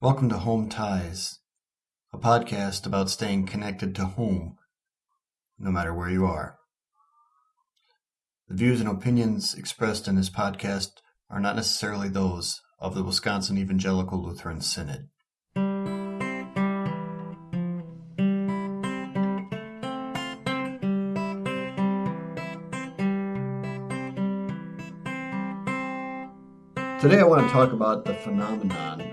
Welcome to Home Ties, a podcast about staying connected to home, no matter where you are. The views and opinions expressed in this podcast are not necessarily those of the Wisconsin Evangelical Lutheran Synod. Today I want to talk about the phenomenon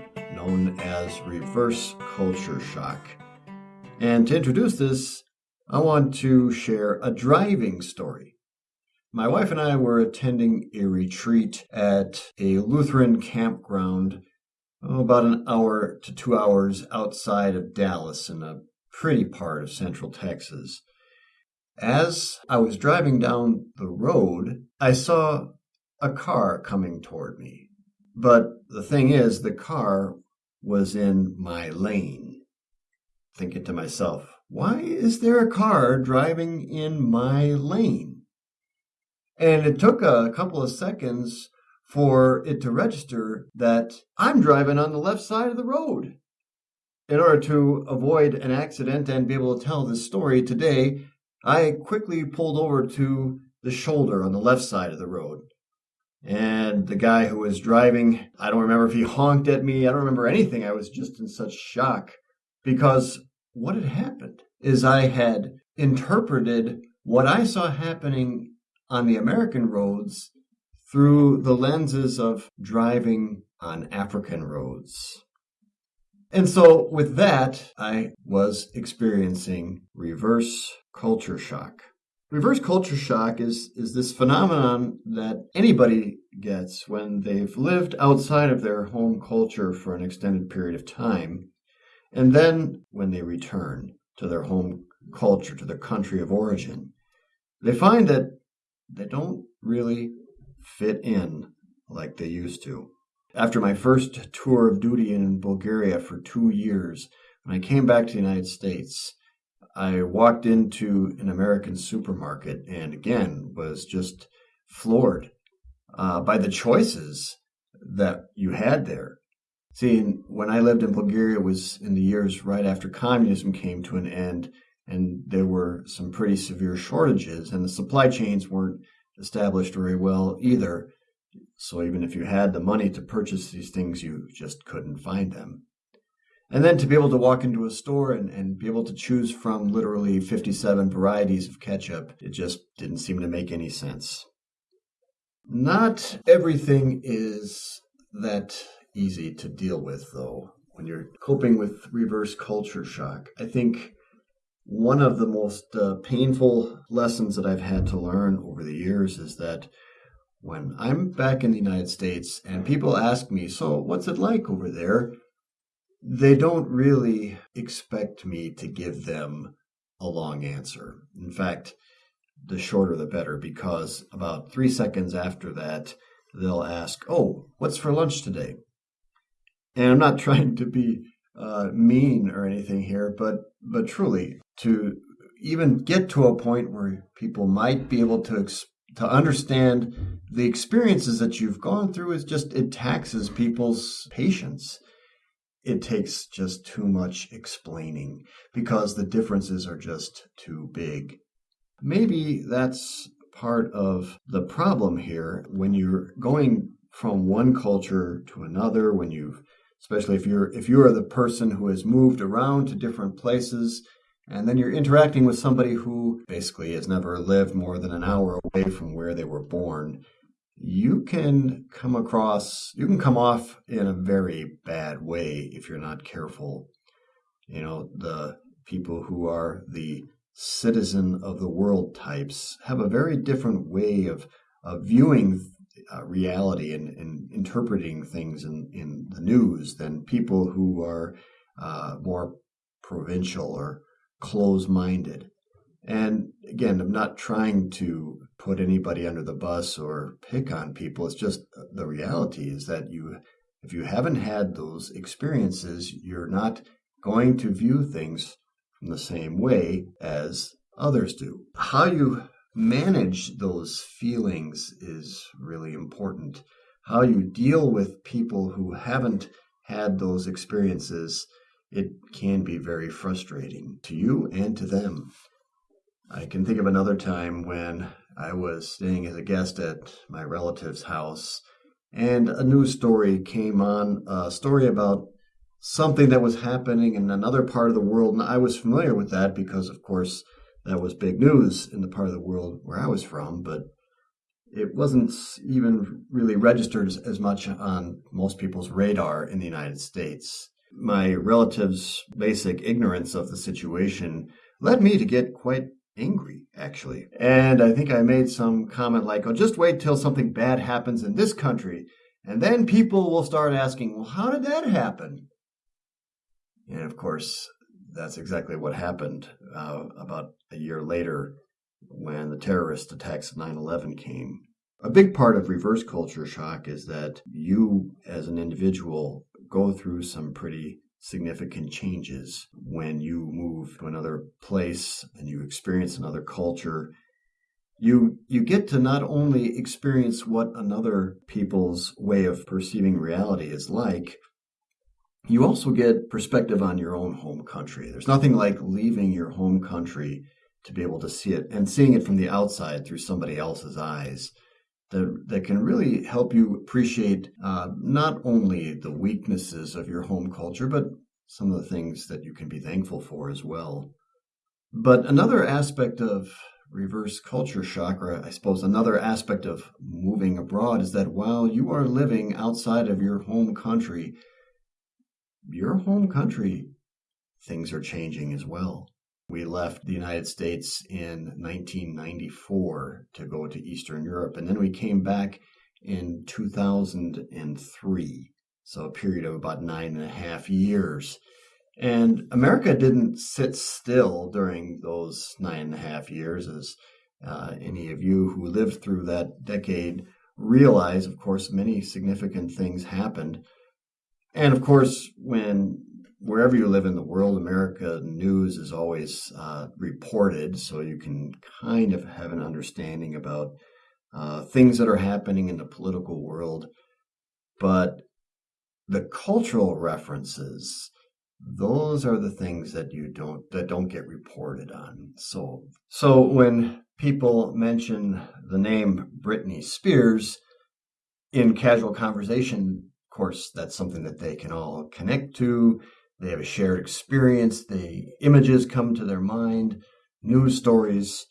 known as reverse culture shock. And to introduce this, I want to share a driving story. My wife and I were attending a retreat at a Lutheran campground oh, about an hour to two hours outside of Dallas in a pretty part of central Texas. As I was driving down the road, I saw a car coming toward me. But the thing is, the car was in my lane. Thinking to myself, why is there a car driving in my lane? And it took a couple of seconds for it to register that I'm driving on the left side of the road. In order to avoid an accident and be able to tell this story today, I quickly pulled over to the shoulder on the left side of the road. And the guy who was driving, I don't remember if he honked at me. I don't remember anything. I was just in such shock because what had happened is I had interpreted what I saw happening on the American roads through the lenses of driving on African roads. And so, with that, I was experiencing reverse culture shock. Reverse culture shock is, is this phenomenon that anybody gets when they've lived outside of their home culture for an extended period of time. And then when they return to their home culture, to their country of origin, they find that they don't really fit in like they used to. After my first tour of duty in Bulgaria for two years, when I came back to the United States, I walked into an American supermarket and again was just floored uh, by the choices that you had there. See, when I lived in Bulgaria, it was in the years right after communism came to an end, and there were some pretty severe shortages, and the supply chains weren't established very well either. So even if you had the money to purchase these things, you just couldn't find them. And then to be able to walk into a store and, and be able to choose from literally 57 varieties of ketchup, it just didn't seem to make any sense. Not everything is that easy to deal with, though, when you're coping with reverse culture shock. I think one of the most uh, painful lessons that I've had to learn over the years is that when I'm back in the United States and people ask me, So, what's it like over there? They don't really expect me to give them a long answer. In fact, the shorter the better, because about three seconds after that, they'll ask, Oh, what's for lunch today? And I'm not trying to be uh, mean or anything here, but, but truly, to even get to a point where people might be able to to understand the experiences that you've gone through is just it taxes people's patience it takes just too much explaining because the differences are just too big. Maybe that's part of the problem here when you're going from one culture to another when you've especially if you're if you are the person who has moved around to different places and then you're interacting with somebody who basically has never lived more than an hour away from where they were born you can come across, you can come off in a very bad way if you're not careful. You know, the people who are the citizen of the world types have a very different way of, of viewing uh, reality and, and, interpreting things in, in the news than people who are uh, more provincial or close minded. And again, I'm not trying to put anybody under the bus or pick on people. It's just uh, the reality is that you, if you haven't had those experiences, you're not going to view things from the same way as others do. How you manage those feelings is really important. How you deal with people who haven't had those experiences, it can be very frustrating to you and to them. I can think of another time when I was staying as a guest at my relative's house and a news story came on, a story about something that was happening in another part of the world. And I was familiar with that because, of course, that was big news in the part of the world where I was from, but it wasn't even really registered as much on most people's radar in the United States. My relative's basic ignorance of the situation led me to get quite angry, actually. And I think I made some comment like, oh, just wait till something bad happens in this country, and then people will start asking, well, how did that happen? And of course, that's exactly what happened uh, about a year later when the terrorist attacks of 9 11 came. A big part of reverse culture shock is that you, as an individual, go through some pretty significant changes when you move to another place and you experience another culture. You you get to not only experience what another people's way of perceiving reality is like you also get perspective on your own home country. There's nothing like leaving your home country to be able to see it and seeing it from the outside through somebody else's eyes that, that can really help you appreciate uh, not only the weaknesses of your home culture, but some of the things that you can be thankful for as well. But another aspect of reverse culture or I suppose another aspect of moving abroad, is that while you are living outside of your home country, your home country, things are changing as well. We left the United States in 1994 to go to Eastern Europe, and then we came back in 2003. So a period of about nine and a half years. And America didn't sit still during those nine and a half years, as uh, any of you who lived through that decade realize. Of course, many significant things happened. And of course, when wherever you live in the world, America news is always uh, reported, so you can kind of have an understanding about uh, things that are happening in the political world. But the cultural references, those are the things that you don't that don't get reported on. So, so when people mention the name Britney Spears in casual conversation, of course, that's something that they can all connect to they have a shared experience. The images come to their mind, news stories.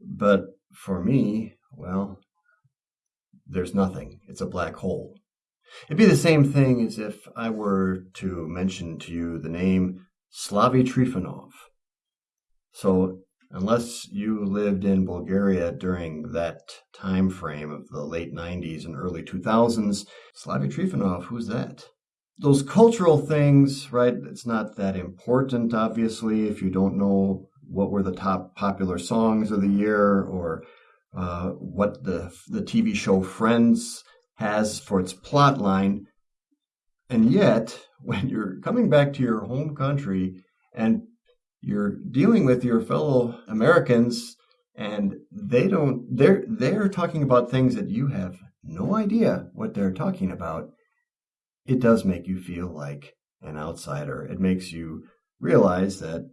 But for me, well, there's nothing. It's a black hole. It'd be the same thing as if I were to mention to you the name Slavi Trifonov. So, unless you lived in Bulgaria during that time frame of the late 90s and early 2000s, Slavi Trifonov, who's that? Those cultural things, right? It's not that important, obviously, if you don't know what were the top popular songs of the year or uh, what the the TV show Friends has for its plot line. And yet, when you're coming back to your home country and you're dealing with your fellow Americans and they don't they're they're talking about things that you have no idea what they're talking about it does make you feel like an outsider. It makes you realize that,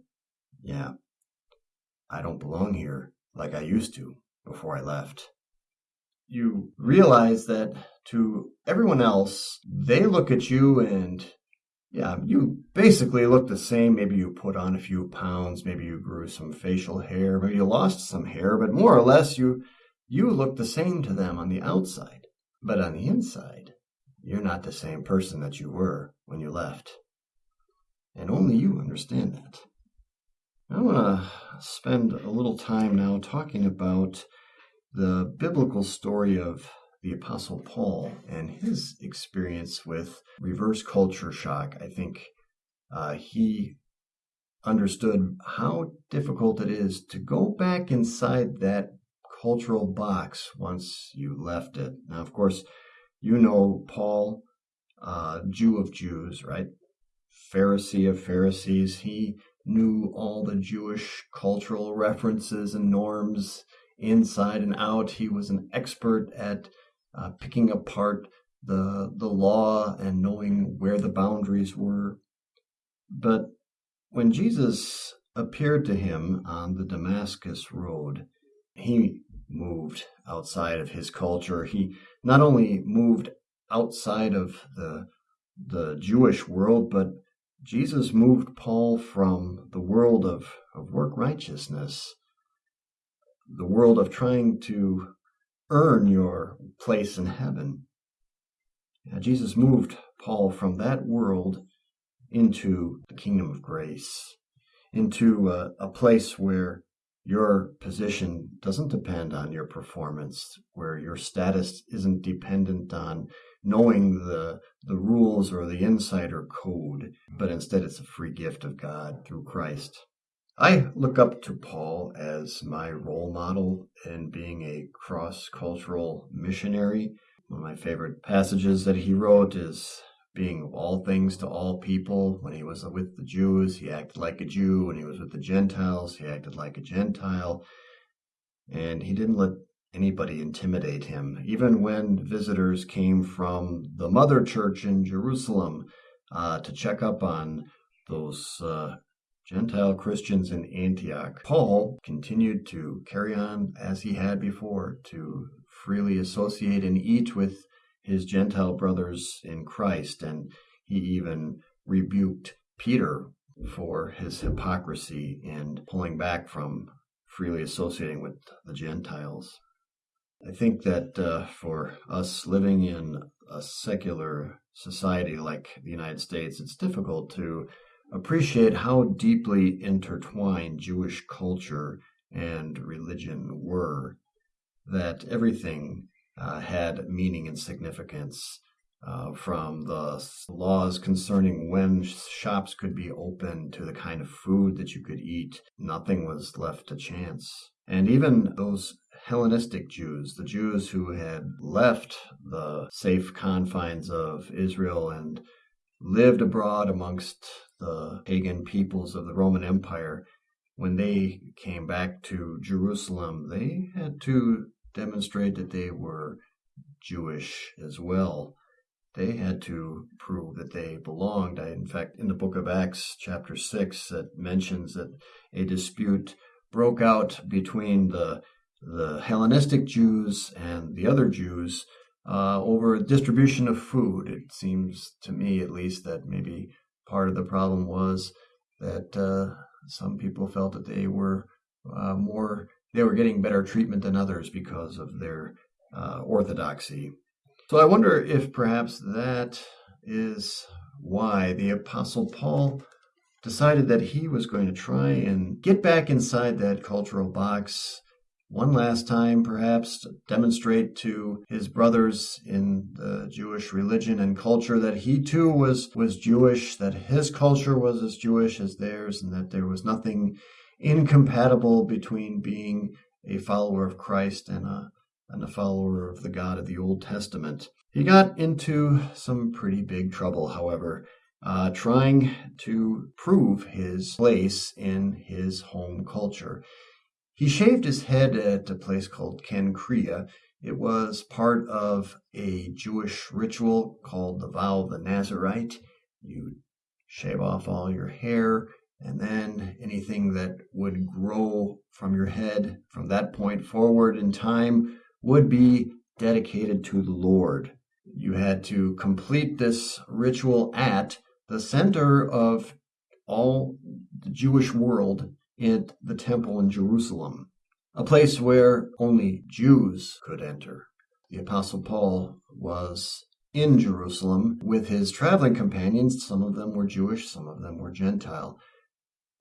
yeah, I don't belong here like I used to before I left. You realize that to everyone else, they look at you and, yeah, you basically look the same. Maybe you put on a few pounds, maybe you grew some facial hair, maybe you lost some hair, but more or less you, you look the same to them on the outside. But on the inside, you're not the same person that you were when you left. And only you understand that. I want to spend a little time now talking about the biblical story of the Apostle Paul and his experience with reverse culture shock. I think uh, he understood how difficult it is to go back inside that cultural box once you left it. Now, of course, you know Paul, uh, Jew of Jews, right? Pharisee of Pharisees. He knew all the Jewish cultural references and norms inside and out. He was an expert at uh, picking apart the the law and knowing where the boundaries were. But when Jesus appeared to him on the Damascus road, he moved outside of his culture. He not only moved outside of the the Jewish world, but Jesus moved Paul from the world of, of work righteousness, the world of trying to earn your place in heaven. Yeah, Jesus moved Paul from that world into the kingdom of grace, into a, a place where your position doesn't depend on your performance, where your status isn't dependent on knowing the the rules or the insider code, but instead it's a free gift of God through Christ. I look up to Paul as my role model in being a cross cultural missionary. One of my favorite passages that he wrote is being all things to all people. When he was with the Jews, he acted like a Jew. When he was with the Gentiles, he acted like a Gentile. And he didn't let anybody intimidate him. Even when visitors came from the mother church in Jerusalem uh, to check up on those uh, Gentile Christians in Antioch, Paul continued to carry on as he had before to freely associate and eat with his Gentile brothers in Christ. And he even rebuked Peter for his hypocrisy and pulling back from freely associating with the Gentiles. I think that uh, for us living in a secular society like the United States, it's difficult to appreciate how deeply intertwined Jewish culture and religion were, that everything uh, had meaning and significance. Uh, from the laws concerning when shops could be open to the kind of food that you could eat, nothing was left to chance. And even those Hellenistic Jews, the Jews who had left the safe confines of Israel and lived abroad amongst the pagan peoples of the Roman Empire, when they came back to Jerusalem, they had to demonstrate that they were Jewish as well. They had to prove that they belonged. I, in fact, in the book of Acts, chapter 6, it mentions that a dispute broke out between the the Hellenistic Jews and the other Jews uh, over distribution of food. It seems to me, at least, that maybe part of the problem was that uh, some people felt that they were uh, more they were getting better treatment than others because of their uh, orthodoxy. So I wonder if perhaps that is why the Apostle Paul decided that he was going to try and get back inside that cultural box one last time, perhaps, to demonstrate to his brothers in the Jewish religion and culture that he too was, was Jewish, that his culture was as Jewish as theirs, and that there was nothing incompatible between being a follower of Christ and a, and a follower of the God of the Old Testament. He got into some pretty big trouble, however, uh, trying to prove his place in his home culture. He shaved his head at a place called Cenchrea. It was part of a Jewish ritual called the vow of the Nazarite. You shave off all your hair, and then anything that would grow from your head from that point forward in time would be dedicated to the Lord. You had to complete this ritual at the center of all the Jewish world in the temple in Jerusalem, a place where only Jews could enter. The Apostle Paul was in Jerusalem with his traveling companions. Some of them were Jewish, some of them were Gentile.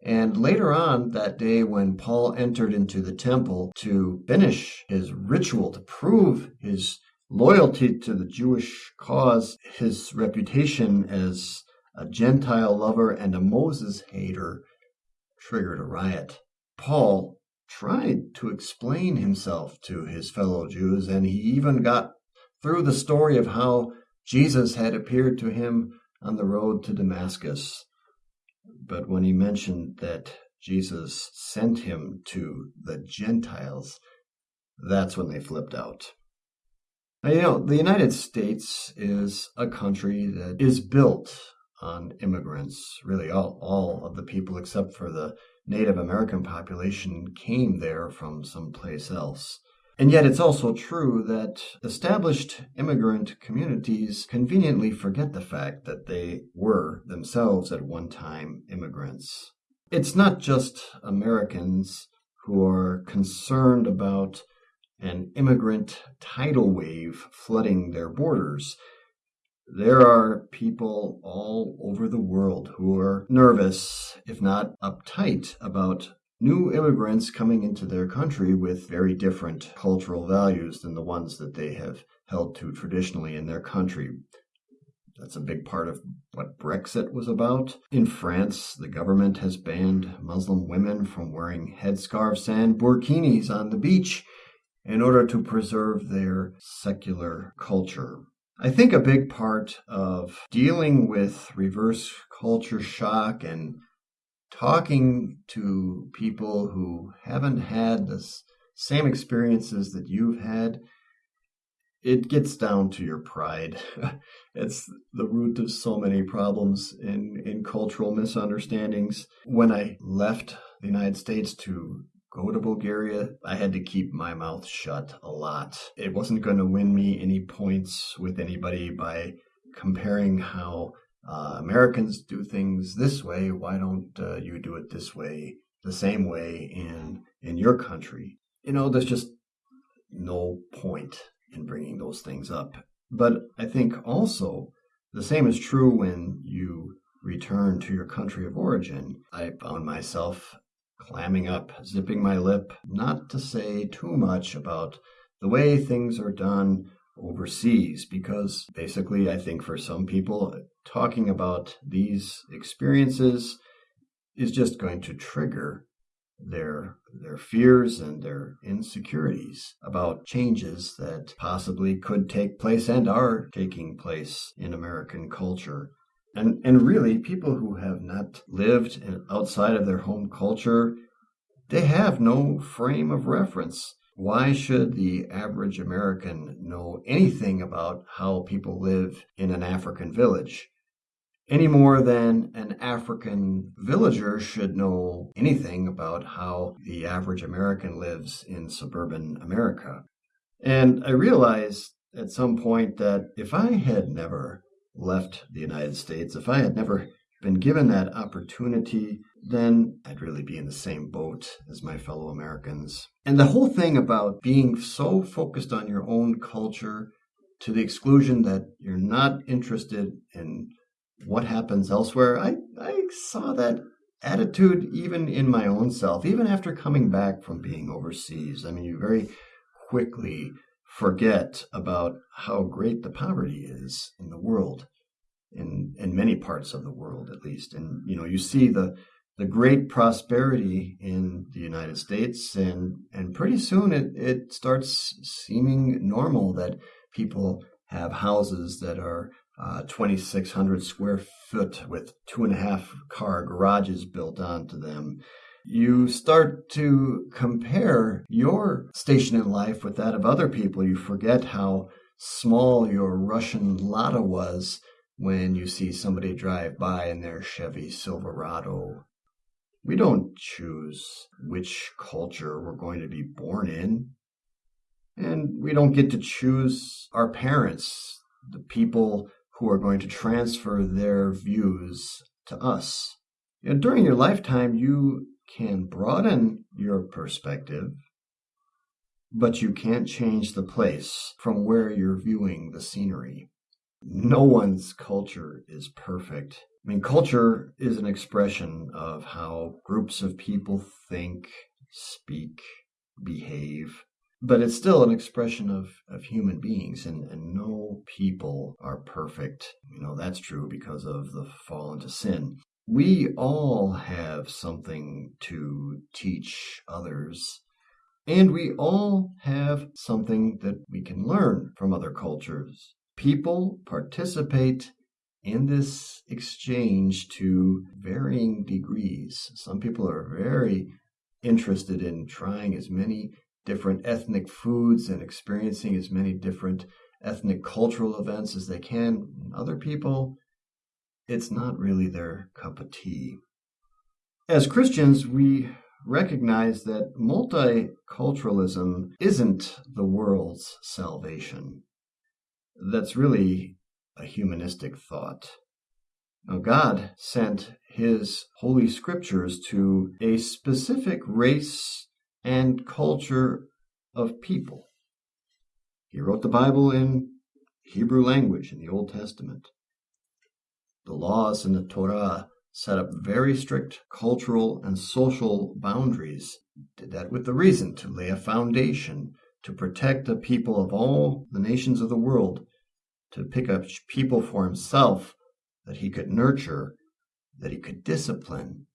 And later on that day, when Paul entered into the temple to finish his ritual, to prove his loyalty to the Jewish cause, his reputation as a Gentile lover and a Moses hater triggered a riot. Paul tried to explain himself to his fellow Jews, and he even got through the story of how Jesus had appeared to him on the road to Damascus. But when he mentioned that Jesus sent him to the Gentiles, that's when they flipped out. Now, you know, the United States is a country that is built on immigrants. Really, all, all of the people except for the Native American population came there from someplace else. And yet, it's also true that established immigrant communities conveniently forget the fact that they were themselves at one time immigrants. It's not just Americans who are concerned about an immigrant tidal wave flooding their borders. There are people all over the world who are nervous, if not uptight, about new immigrants coming into their country with very different cultural values than the ones that they have held to traditionally in their country. That's a big part of what Brexit was about. In France, the government has banned Muslim women from wearing headscarves and burkinis on the beach in order to preserve their secular culture. I think a big part of dealing with reverse culture shock and talking to people who haven't had the same experiences that you've had, it gets down to your pride. it's the root of so many problems in, in cultural misunderstandings. When I left the United States to go to Bulgaria, I had to keep my mouth shut a lot. It wasn't going to win me any points with anybody by comparing how uh, Americans do things this way. Why don't uh, you do it this way, the same way in in your country? You know, there's just no point in bringing those things up. But I think also the same is true when you return to your country of origin. I found myself clamming up, zipping my lip, not to say too much about the way things are done overseas because basically I think for some people talking about these experiences is just going to trigger their their fears and their insecurities about changes that possibly could take place and are taking place in American culture. And and really people who have not lived outside of their home culture they have no frame of reference why should the average American know anything about how people live in an African village? Any more than an African villager should know anything about how the average American lives in suburban America. And I realized at some point that if I had never left the United States, if I had never been given that opportunity, then I'd really be in the same boat as my fellow Americans. And the whole thing about being so focused on your own culture to the exclusion that you're not interested in what happens elsewhere, I, I saw that attitude even in my own self, even after coming back from being overseas. I mean, you very quickly forget about how great the poverty is in the world in in many parts of the world at least and you know you see the the great prosperity in the United States and and pretty soon it it starts seeming normal that people have houses that are uh, 2,600 square foot with two and a half car garages built onto them. You start to compare your station in life with that of other people. You forget how small your Russian Lada was when you see somebody drive by in their Chevy Silverado. We don't choose which culture we're going to be born in. And we don't get to choose our parents, the people who are going to transfer their views to us. During your lifetime, you can broaden your perspective, but you can't change the place from where you're viewing the scenery no one's culture is perfect. I mean, culture is an expression of how groups of people think, speak, behave, but it's still an expression of, of human beings, and, and no people are perfect. You know, that's true because of the fall into sin. We all have something to teach others. And we all have something that we can learn from other cultures people participate in this exchange to varying degrees. Some people are very interested in trying as many different ethnic foods and experiencing as many different ethnic cultural events as they can. Other people, it's not really their cup of tea. As Christians, we recognize that multiculturalism isn't the world's salvation. That's really a humanistic thought. Now, God sent his holy scriptures to a specific race and culture of people. He wrote the Bible in Hebrew language in the Old Testament. The laws in the Torah set up very strict cultural and social boundaries. Did that with the reason to lay a foundation to protect the people of all the nations of the world, to pick up people for himself that he could nurture, that he could discipline,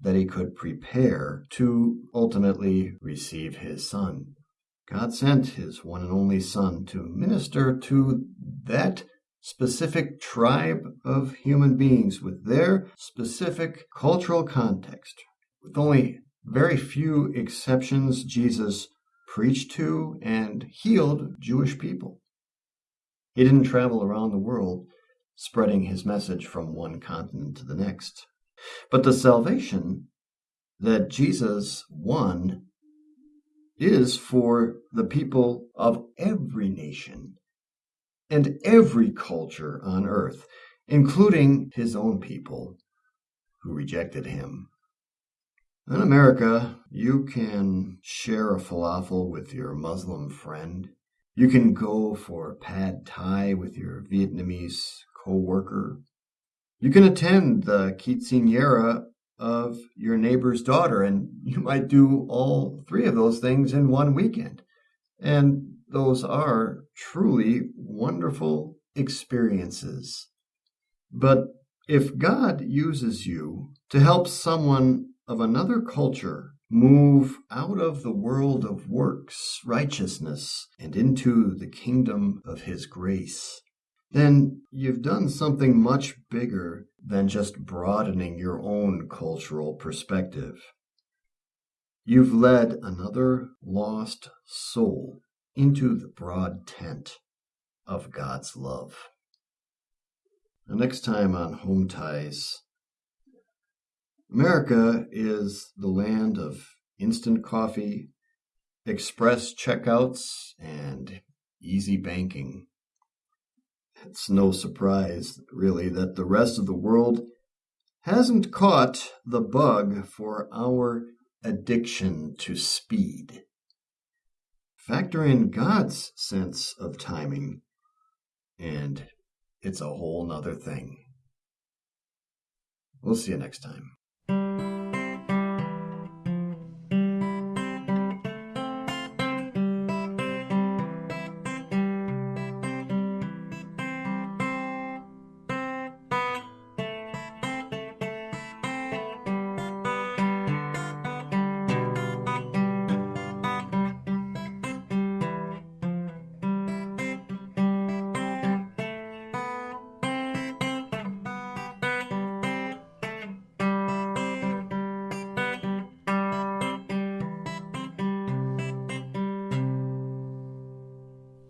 that he could prepare to ultimately receive his son. God sent his one and only son to minister to that specific tribe of human beings with their specific cultural context. With only very few exceptions, Jesus preached to and healed Jewish people. He didn't travel around the world spreading his message from one continent to the next. But the salvation that Jesus won is for the people of every nation and every culture on earth, including his own people who rejected him. In America, you can share a falafel with your Muslim friend. You can go for pad thai with your Vietnamese co-worker. You can attend the quinceanera of your neighbor's daughter, and you might do all three of those things in one weekend. And those are truly wonderful experiences. But if God uses you to help someone of another culture move out of the world of works, righteousness, and into the kingdom of His grace, then you've done something much bigger than just broadening your own cultural perspective. You've led another lost soul into the broad tent of God's love. The next time on Home Ties, America is the land of instant coffee, express checkouts, and easy banking. It's no surprise, really, that the rest of the world hasn't caught the bug for our addiction to speed. Factor in God's sense of timing, and it's a whole nother thing. We'll see you next time.